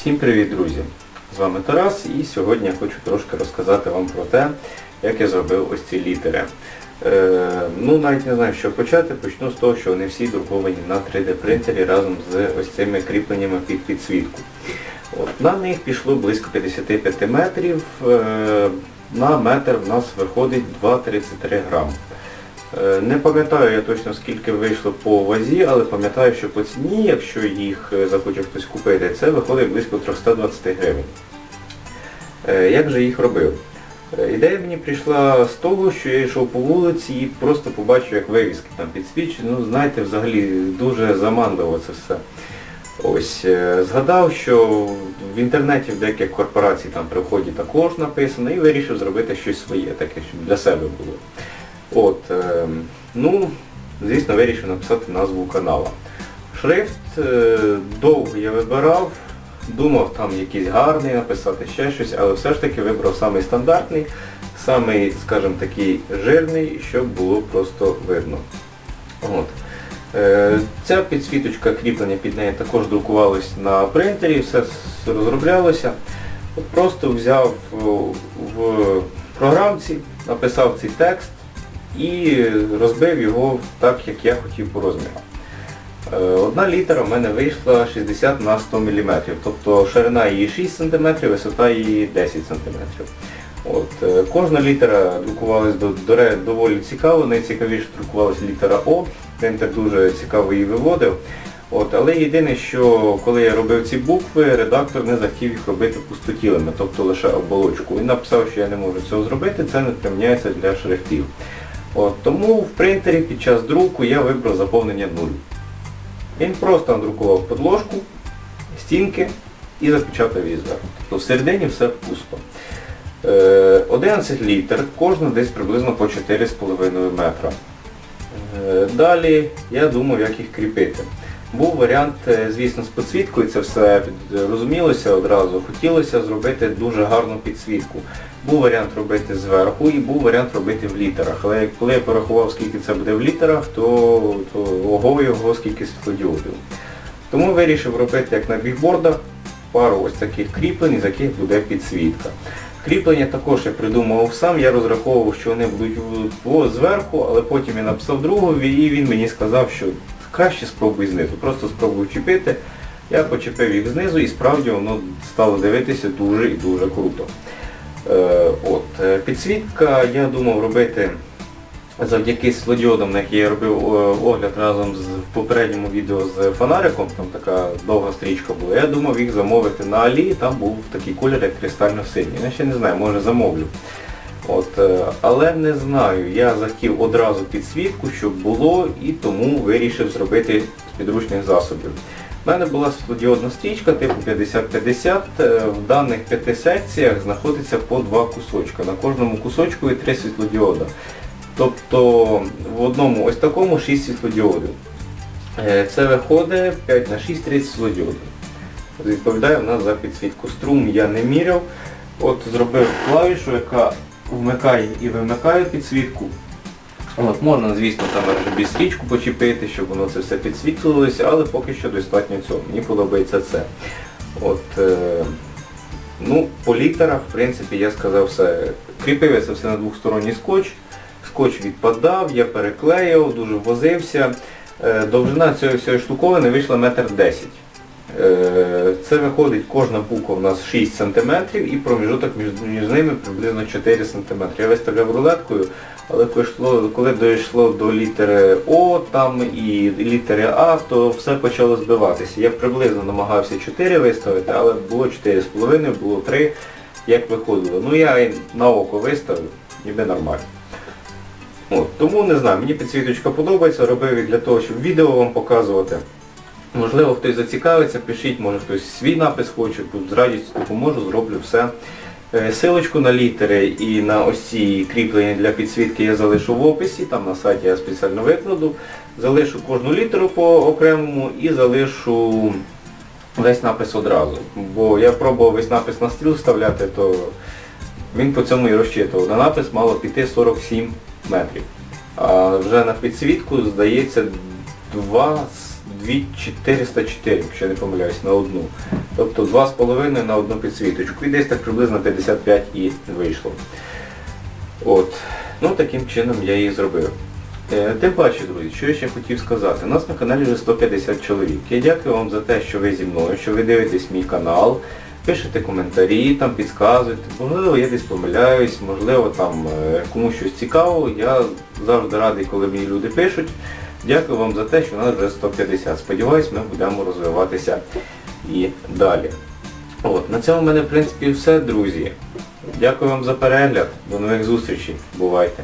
Всім привіт, друзі! З вами Тарас і сьогодні я хочу трошки розказати вам про те, як я зробив ось ці літери. Е, ну, навіть не знаю, що почати. Почну з того, що вони всі друковані на 3D принтері разом з ось цими кріпленнями під підсвітку. От, на них пішло близько 55 метрів. Е, на метр в нас виходить 2,33 грам. Е, Не пам'ятаю я точно скільки вийшло по вазі, але пам'ятаю, що по ціні, якщо їх е, захоче хтось купити, це виходить близько 320 гривень. Е, Як же їх робив? Ідея мені прийшла з того, що я йшов по вулиці і просто побачив, як вивіски там підсвічені. Ну, знаєте, взагалі дуже заманливо це все. Ось, згадав, що в інтернеті в деяких корпорацій там при вході також написано і вирішив зробити щось своє, таке, щоб для себе було. От, е, ну, звісно, вирішив написати назву канала. Шрифт е, довго я вибирав, думав там якийсь гарний написати ще щось, але все ж таки вибрав самий стандартний, самий, скажімо такий, жирний, щоб було просто видно. От. Е, Ця підсвіточка кріплення під неї також друкувалась на принтері, все розроблялося. Просто взяв в програмці, написав цей текст і розбив його так, як я хотів по розміру. Е, Одна літера в мене вийшла 60 на 100 мм, тобто ширина її 6 см, висота її 10 см. От, е, кожна літера друкувалась до, до, доволі цікаво, найцікавіше друкувалася літера О, принтер дуже цікаво її виводив. От, але єдине, що коли я робив ці букви, редактор не захотів їх робити пустотілими, тобто лише оболочку. Він написав, що я не можу цього зробити, це не приміняється для шрифтів. От, тому в принтері під час друку я вибрав заповнення 0. Він просто надрукував подложку, стінки і запечатав її зверху. Тобто всередині все пусто. Е, 11 літр, кожна десь приблизно по 4,5 метра. Е, Далі я думав, як їх кріпити. Був варіант, е, звісно, з підсвіткою, це все розумілося одразу. Хотілося зробити дуже гарну підсвітку. Був варіант робити зверху і був варіант робити в літерах. Але коли я порахував, скільки це буде в літерах, то, то ого його скільки світлодіодів. Тому вирішив робити, як на бігбордах, пару ось таких кріплень, з яких буде підсвітка. Кріплення також я придумував сам, я розраховував, що вони будуть зверху, але потім я написав другові і він мені сказав, що краще спробуй знизу. Просто спробуй чіпити. Я почепив їх знизу і справді воно стало дивитися дуже і дуже круто. Е, от, е, підсвітка я думав робити завдяки світлодіодам, на які я робив е, огляд разом з в попередньому відео з фонариком, там така довга стрічка була. Я думав їх замовити на Алі, там був такий колір, як кристально синій. Я ще не знаю, може замовлю. От, е, але не знаю, я захотів одразу підсвітку, щоб було, і тому вирішив зробити з підручних засобів. У мене була світлодіодна стрічка типу 50-50. Е, В даних п'яти секціях знаходиться по два кусочка. На кожному кусочку є три світлодіода. Тобто в одному ось такому 6 світлодіодів. Е, Це виходить 5 на 6 30 світлодіодів. Відповідає в нас за підсвітку. Струм я не міряв. От зробив клавішу, яка вмикає і вимикає підсвітку. От, можна, звісно, там RGB стрічку почепити, щоб воно це все підсвітлювалося, але поки що достатньо цього. Мені подобається це. От, е, ну, по літерах, в принципі, я сказав все. Кріпив я це все на двохсторонній скотч. Скотч відпадав, я переклеїв, дуже возився. Е, довжина цієї всієї штуковини вийшла метр десять. Е, Це виходить, кожна буква у нас 6 см і проміжуток між, ними приблизно 4 см. Я виставляв рулеткою, але коли, дійшло до літери О там і літери А, то все почало збиватися. Я приблизно намагався 4 виставити, але було 4,5, було 3, як виходило. Ну я на око виставив, ніби нормально. От, тому не знаю, мені підсвіточка подобається, робив для того, щоб відео вам показувати. Можливо, хтось зацікавиться, пишіть, може хтось свій напис хоче, з радістю допоможу, зроблю все. Е, Силочку на літери і на ось ці кріплення для підсвітки я залишу в описі, там на сайті я спеціально викладу. Залишу кожну літеру по окремому і залишу весь напис одразу. Бо я пробував весь напис на стріл вставляти, то він по цьому і розчитував. На напис мало піти 47 метрів. А вже на підсвітку, здається, 2, 2404, якщо не помиляюсь, на одну. Тобто 2,5 на одну підсвіточку. І десь так приблизно 55 і вийшло. От. Ну таким чином я її зробив. Е, Тим паче, друзі, що я ще хотів сказати. У нас на каналі вже 150 чоловік. Я дякую вам за те, що ви зі мною, що ви дивитесь мій канал, пишете коментарі, там підказуєте. Можливо, я десь помиляюсь, можливо, там е, комусь щось цікаво. Я завжди радий, коли мені люди пишуть. Дякую вам за те, що нас вже 150. Сподіваюсь, ми будемо розвиватися і далі. От, на цьому в мене в принципі все, друзі. Дякую вам за перегляд. До нових зустрічей. Бувайте!